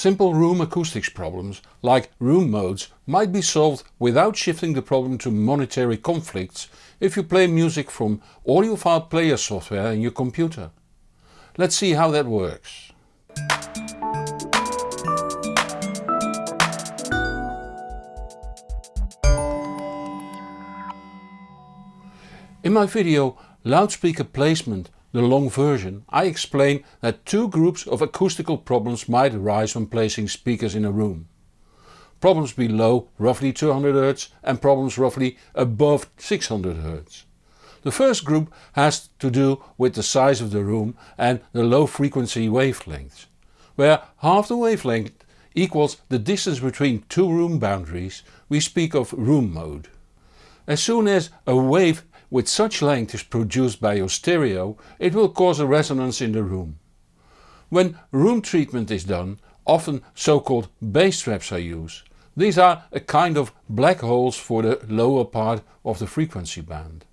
Simple room acoustics problems like room modes might be solved without shifting the problem to monetary conflicts if you play music from audiophile player software in your computer. Let's see how that works. In my video Loudspeaker Placement the long version, I explain that two groups of acoustical problems might arise when placing speakers in a room. Problems below roughly 200 Hz and problems roughly above 600 Hz. The first group has to do with the size of the room and the low frequency wavelengths, where half the wavelength equals the distance between two room boundaries, we speak of room mode. As soon as a wave with such length is produced by your stereo, it will cause a resonance in the room. When room treatment is done, often so-called bass traps are used. These are a kind of black holes for the lower part of the frequency band.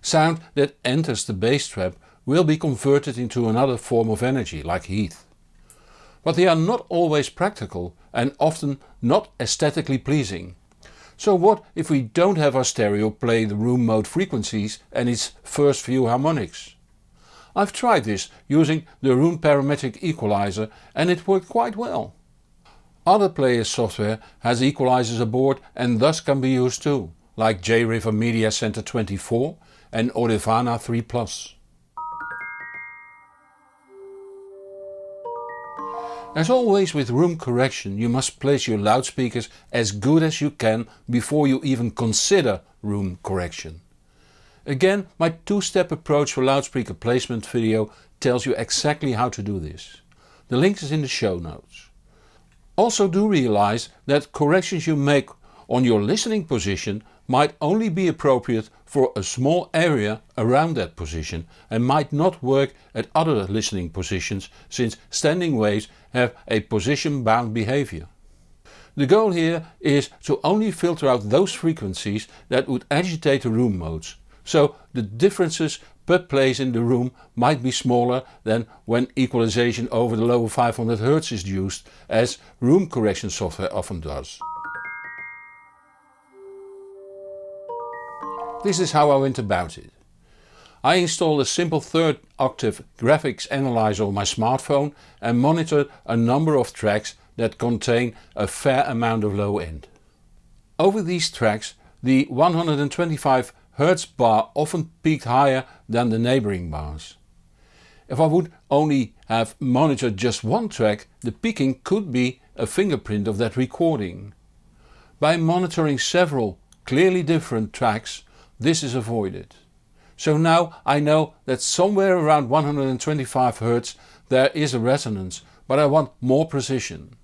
Sound that enters the bass trap will be converted into another form of energy, like heat. But they are not always practical and often not aesthetically pleasing. So what if we don't have our stereo play the room mode frequencies and its first few harmonics? I've tried this using the Roon Parametric Equalizer and it worked quite well. Other players software has equalizers aboard and thus can be used too, like JRiver Media Center 24 and Audirvana 3 Plus. As always with room correction you must place your loudspeakers as good as you can before you even consider room correction. Again my two-step approach for loudspeaker placement video tells you exactly how to do this. The link is in the show notes. Also do realize that corrections you make on your listening position might only be appropriate for a small area around that position and might not work at other listening positions since standing waves have a position bound behavior. The goal here is to only filter out those frequencies that would agitate the room modes, so the differences per place in the room might be smaller than when equalization over the lower 500 Hz is used as room correction software often does. This is how I went about it. I installed a simple third octave graphics analyzer on my smartphone and monitored a number of tracks that contain a fair amount of low end. Over these tracks the 125 Hz bar often peaked higher than the neighboring bars. If I would only have monitored just one track the peaking could be a fingerprint of that recording. By monitoring several clearly different tracks this is avoided. So now I know that somewhere around 125 Hz there is a resonance, but I want more precision.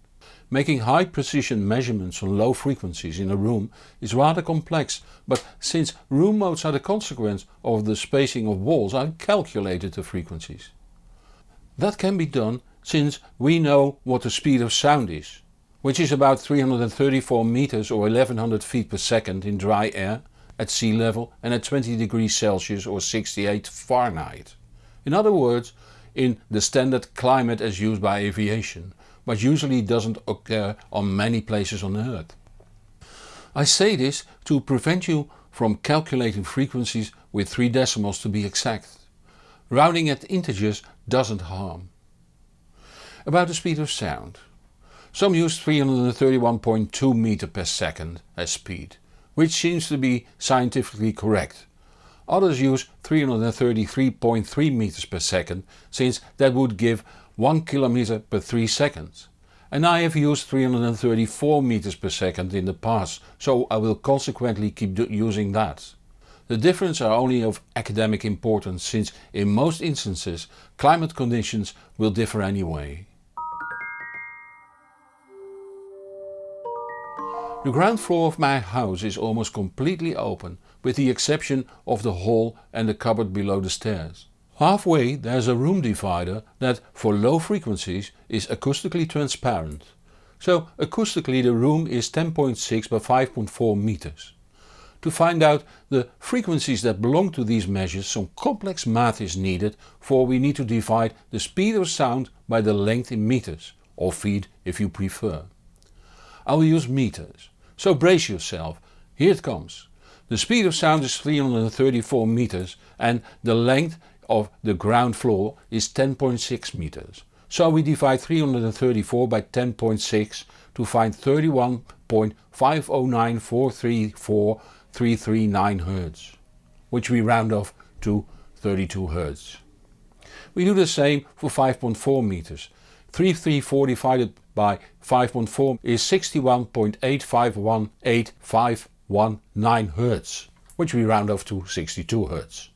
Making high precision measurements on low frequencies in a room is rather complex, but since room modes are the consequence of the spacing of walls I calculated the frequencies. That can be done since we know what the speed of sound is, which is about 334 meters or 1100 feet per second in dry air at sea level and at 20 degrees Celsius or 68 Fahrenheit. In other words, in the standard climate as used by aviation, but usually doesn't occur on many places on earth. I say this to prevent you from calculating frequencies with 3 decimals to be exact. Rounding at integers doesn't harm. About the speed of sound. Some use 331.2 meter per second as speed which seems to be scientifically correct. Others use 333.3 meters per second since that would give 1 kilometer per 3 seconds. And I have used 334 meters per second in the past, so I will consequently keep using that. The differences are only of academic importance since in most instances climate conditions will differ anyway. The ground floor of my house is almost completely open, with the exception of the hall and the cupboard below the stairs. Halfway there's a room divider that for low frequencies is acoustically transparent. So acoustically the room is 10.6 by 5.4 meters. To find out the frequencies that belong to these measures some complex math is needed for we need to divide the speed of sound by the length in meters or feet if you prefer. I will use meters, so brace yourself, here it comes. The speed of sound is 334 meters and the length of the ground floor is 10.6 meters. So we divide 334 by 10.6 to find 31.509434339 Hz, which we round off to 32 Hz. We do the same for 5.4 meters. 334 divided by 5.4 is 61.8518519 Hz, which we round off to 62 Hz.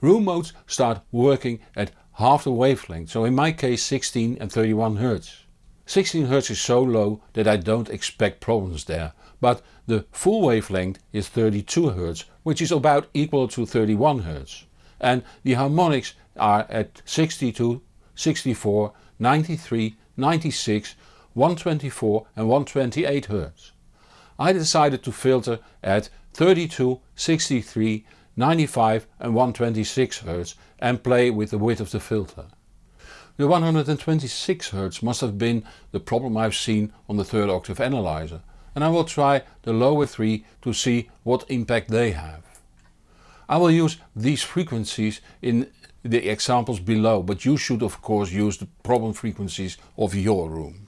Room modes start working at half the wavelength, so in my case 16 and 31 Hz. 16 Hz is so low that I don't expect problems there, but the full wavelength is 32 Hz, which is about equal to 31 Hz. And the harmonics are at 62, 64, 93, 96, 124 and 128 Hz. I decided to filter at 32, 63, 95 and 126 Hz and play with the width of the filter. The 126 Hz must have been the problem I've seen on the third octave analyzer and I will try the lower three to see what impact they have. I will use these frequencies in the examples below but you should of course use the problem frequencies of your room.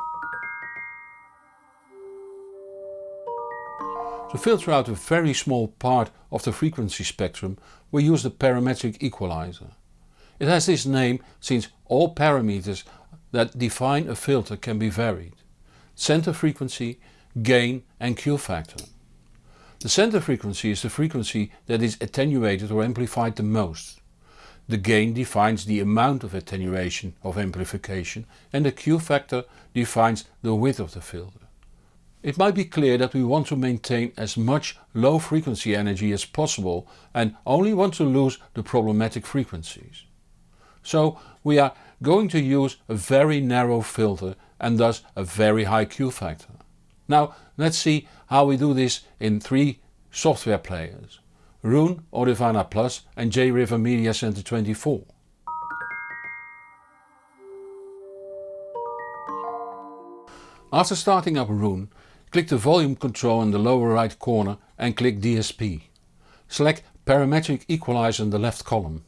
To filter out a very small part of the frequency spectrum we use the parametric equalizer. It has this name since all parameters that define a filter can be varied. Center frequency, gain and Q factor. The center frequency is the frequency that is attenuated or amplified the most. The gain defines the amount of attenuation of amplification and the Q factor defines the width of the filter. It might be clear that we want to maintain as much low frequency energy as possible and only want to lose the problematic frequencies. So we are going to use a very narrow filter and thus a very high Q factor. Now let's see how we do this in three software players. Roon, Audirvana Plus and JRiver Media Center 24. After starting up Roon, Click the volume control in the lower right corner and click DSP. Select Parametric Equalizer in the left column.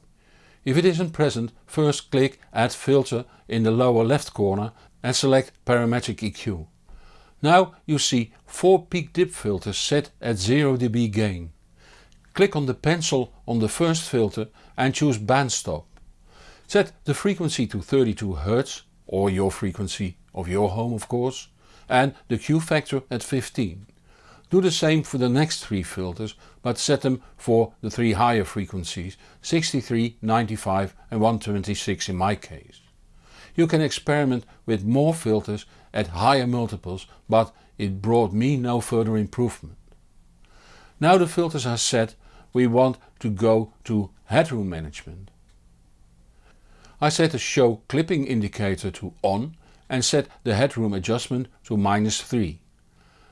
If it isn't present, first click Add Filter in the lower left corner and select Parametric EQ. Now you see 4 peak dip filters set at 0 dB gain. Click on the pencil on the first filter and choose band stop. Set the frequency to 32 Hz or your frequency of your home of course and the Q factor at 15. Do the same for the next three filters but set them for the three higher frequencies 63, 95 and 126 in my case. You can experiment with more filters at higher multiples but it brought me no further improvement. Now the filters are set we want to go to headroom management. I set the show clipping indicator to on and set the headroom adjustment to minus 3.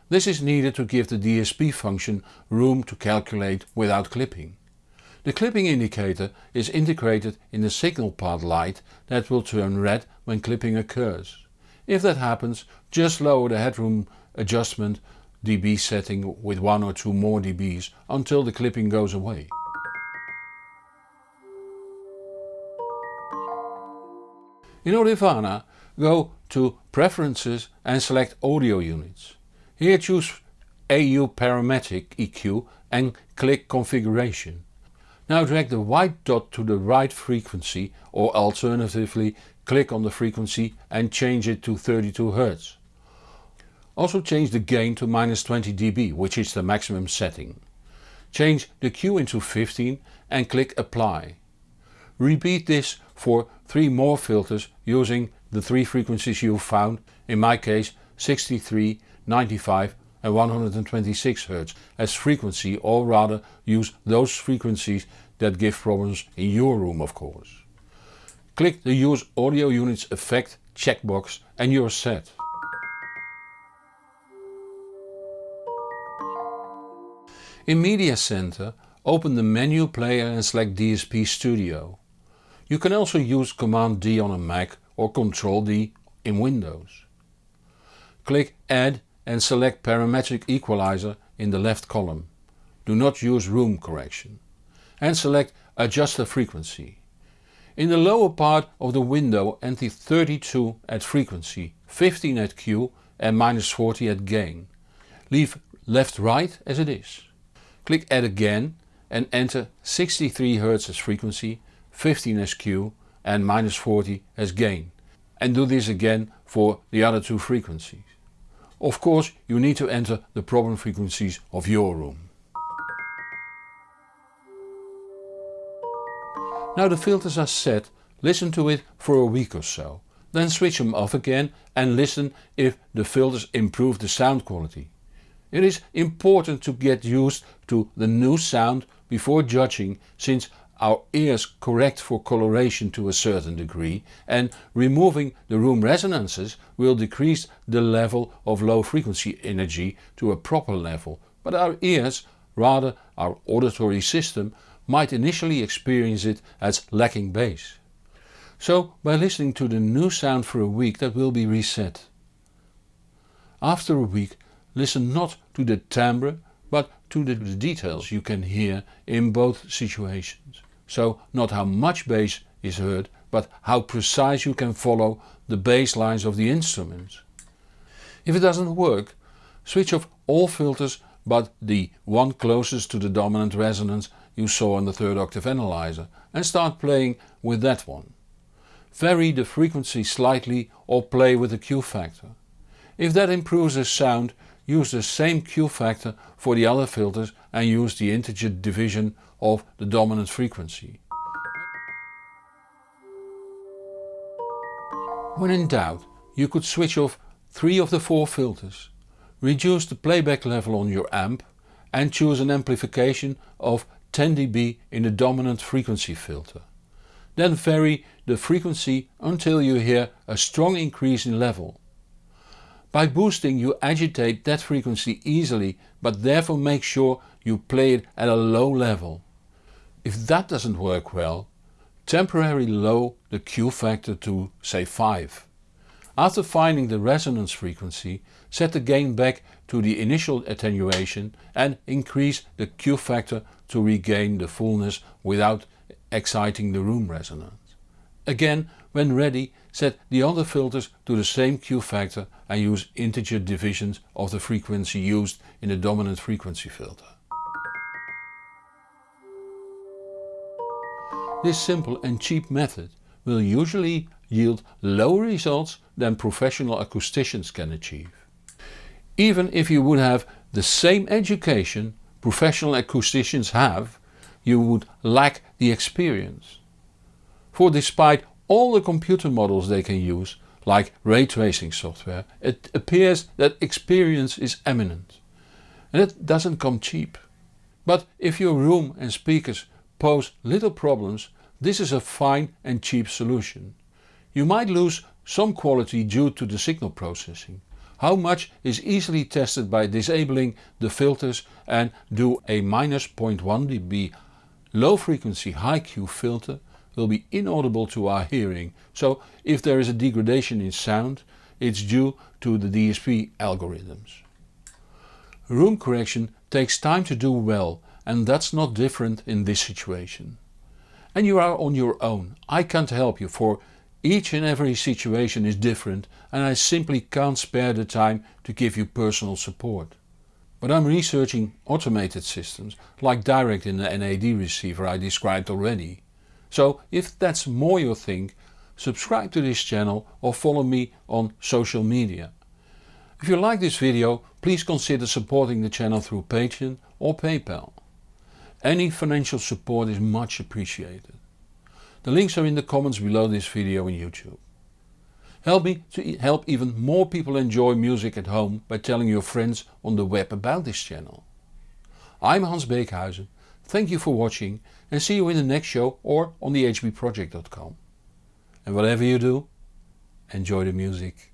This is needed to give the DSP function room to calculate without clipping. The clipping indicator is integrated in the signal path light that will turn red when clipping occurs. If that happens, just lower the headroom adjustment dB setting with 1 or 2 more dBs until the clipping goes away. In Audirvana go to Preferences and select Audio Units. Here choose AU Parametric EQ and click Configuration. Now drag the white dot to the right frequency or alternatively click on the frequency and change it to 32 Hz. Also change the gain to minus 20 dB which is the maximum setting. Change the Q into 15 and click apply. Repeat this for 3 more filters using the three frequencies you found, in my case 63, 95 and 126 Hz as frequency or rather use those frequencies that give problems in your room of course. Click the use audio units effect checkbox and you're set. In Media Center open the menu player and select DSP Studio. You can also use Command D on a Mac or Ctrl D in Windows. click Add and select Parametric Equalizer in the left column. Do not use room correction. And select Adjust the frequency. In the lower part of the window enter 32 at frequency, 15 at Q and minus 40 at gain. Leave left right as it is. Click Add again and enter 63 Hz as frequency, 15 as Q and minus 40 as gain. And do this again for the other two frequencies. Of course you need to enter the problem frequencies of your room. Now the filters are set, listen to it for a week or so. Then switch them off again and listen if the filters improve the sound quality. It is important to get used to the new sound before judging since our ears correct for coloration to a certain degree and removing the room resonances will decrease the level of low frequency energy to a proper level, but our ears, rather our auditory system, might initially experience it as lacking bass. So by listening to the new sound for a week that will be reset. After a week listen not to the timbre but to the details you can hear in both situations. So not how much bass is heard but how precise you can follow the bass lines of the instruments. If it doesn't work, switch off all filters but the one closest to the dominant resonance you saw in the third octave analyzer and start playing with that one. Vary the frequency slightly or play with the Q factor. If that improves the sound use the same Q factor for the other filters and use the integer division of the dominant frequency. When in doubt you could switch off three of the four filters, reduce the playback level on your amp and choose an amplification of 10 dB in the dominant frequency filter. Then vary the frequency until you hear a strong increase in level. By boosting you agitate that frequency easily but therefore make sure you play it at a low level. If that doesn't work well, temporarily low the Q factor to say 5. After finding the resonance frequency, set the gain back to the initial attenuation and increase the Q factor to regain the fullness without exciting the room resonance. Again when ready set the other filters to the same Q factor and use integer divisions of the frequency used in the dominant frequency filter. This simple and cheap method will usually yield lower results than professional acousticians can achieve. Even if you would have the same education professional acousticians have, you would lack the experience. For despite all the computer models they can use, like ray tracing software, it appears that experience is eminent. And it doesn't come cheap. But if your room and speakers pose little problems, this is a fine and cheap solution. You might lose some quality due to the signal processing. How much is easily tested by disabling the filters and do a minus 0.1 dB low frequency high Q filter will be inaudible to our hearing, so if there is a degradation in sound it's due to the DSP algorithms. Room correction takes time to do well and that's not different in this situation. And you are on your own, I can't help you for each and every situation is different and I simply can't spare the time to give you personal support. But I'm researching automated systems like Dirac in the NAD receiver I described already. So if that's more your thing, subscribe to this channel or follow me on social media. If you like this video please consider supporting the channel through Patreon or PayPal. Any financial support is much appreciated. The links are in the comments below this video on YouTube. Help me to help even more people enjoy music at home by telling your friends on the web about this channel. I'm Hans Beekhuizen, thank you for watching and see you in the next show or on the hbproject.com. And whatever you do, enjoy the music.